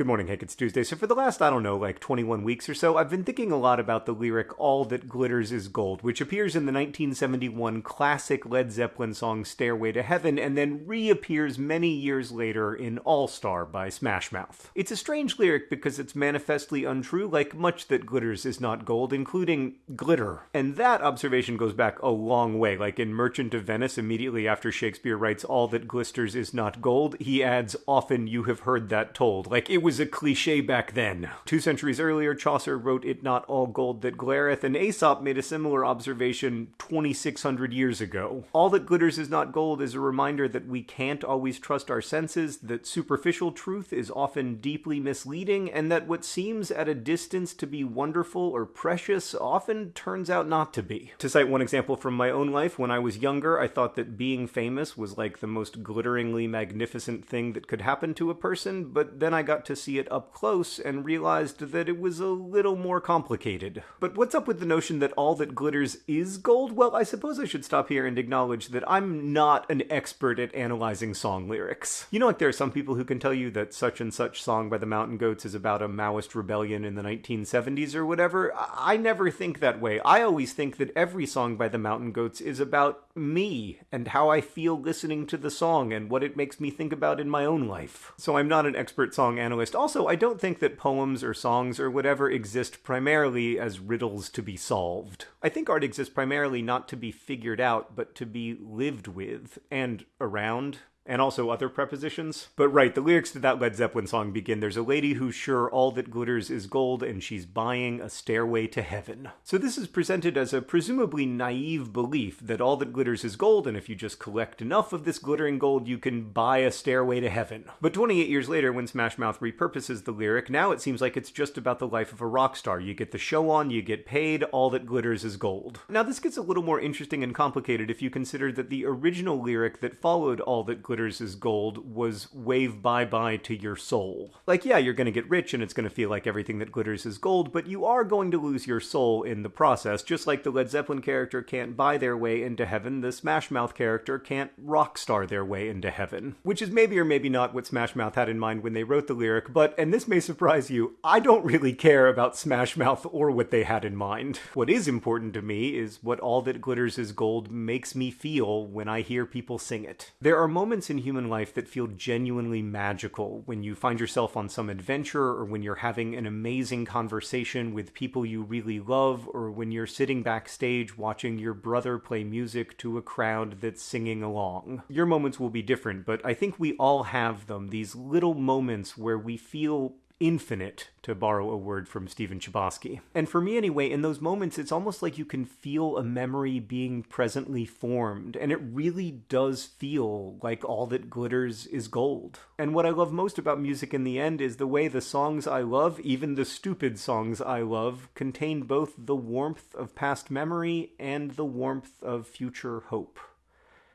Good morning, Hank. It's Tuesday. So, for the last, I don't know, like 21 weeks or so, I've been thinking a lot about the lyric All That Glitters Is Gold, which appears in the 1971 classic Led Zeppelin song Stairway to Heaven and then reappears many years later in All Star by Smash Mouth. It's a strange lyric because it's manifestly untrue, like much that glitters is not gold, including glitter. And that observation goes back a long way. Like in Merchant of Venice, immediately after Shakespeare writes All That Glisters Is Not Gold, he adds, Often you have heard that told. Like it was was a cliche back then. Two centuries earlier, Chaucer wrote It Not All Gold That Glareth, and Aesop made a similar observation 2600 years ago. All that glitters is not gold is a reminder that we can't always trust our senses, that superficial truth is often deeply misleading, and that what seems at a distance to be wonderful or precious often turns out not to be. To cite one example from my own life, when I was younger, I thought that being famous was like the most glitteringly magnificent thing that could happen to a person, but then I got to see it up close and realized that it was a little more complicated. But what's up with the notion that all that glitters is gold? Well, I suppose I should stop here and acknowledge that I'm not an expert at analyzing song lyrics. You know, like there are some people who can tell you that such and such song by the Mountain Goats is about a Maoist rebellion in the 1970s or whatever. I never think that way. I always think that every song by the Mountain Goats is about me and how I feel listening to the song and what it makes me think about in my own life. So I'm not an expert song analyst also, I don't think that poems or songs or whatever exist primarily as riddles to be solved. I think art exists primarily not to be figured out, but to be lived with and around and also other prepositions. But right, the lyrics to that Led Zeppelin song begin There's a lady who's sure all that glitters is gold, and she's buying a stairway to heaven. So this is presented as a presumably naive belief that all that glitters is gold, and if you just collect enough of this glittering gold, you can buy a stairway to heaven. But 28 years later, when Smash Mouth repurposes the lyric, now it seems like it's just about the life of a rock star. You get the show on, you get paid, all that glitters is gold. Now, this gets a little more interesting and complicated if you consider that the original lyric that followed all that glitters glitters is gold was wave bye bye to your soul. Like, yeah, you're going to get rich and it's going to feel like everything that glitters is gold, but you are going to lose your soul in the process. Just like the Led Zeppelin character can't buy their way into heaven, the Smash Mouth character can't rock star their way into heaven. Which is maybe or maybe not what Smash Mouth had in mind when they wrote the lyric, but, and this may surprise you, I don't really care about Smash Mouth or what they had in mind. What is important to me is what All That Glitters is Gold makes me feel when I hear people sing it. There are moments in human life that feel genuinely magical when you find yourself on some adventure or when you're having an amazing conversation with people you really love or when you're sitting backstage watching your brother play music to a crowd that's singing along. Your moments will be different, but I think we all have them, these little moments where we feel infinite, to borrow a word from Stephen Chbosky. And for me, anyway, in those moments, it's almost like you can feel a memory being presently formed, and it really does feel like all that glitters is gold. And what I love most about music in the end is the way the songs I love, even the stupid songs I love, contain both the warmth of past memory and the warmth of future hope.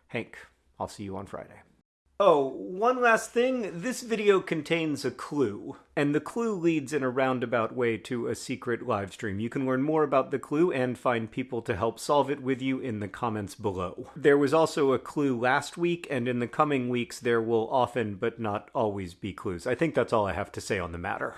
Hank, I'll see you on Friday. Oh, one last thing. This video contains a clue, and the clue leads in a roundabout way to a secret livestream. You can learn more about the clue and find people to help solve it with you in the comments below. There was also a clue last week, and in the coming weeks there will often but not always be clues. I think that's all I have to say on the matter.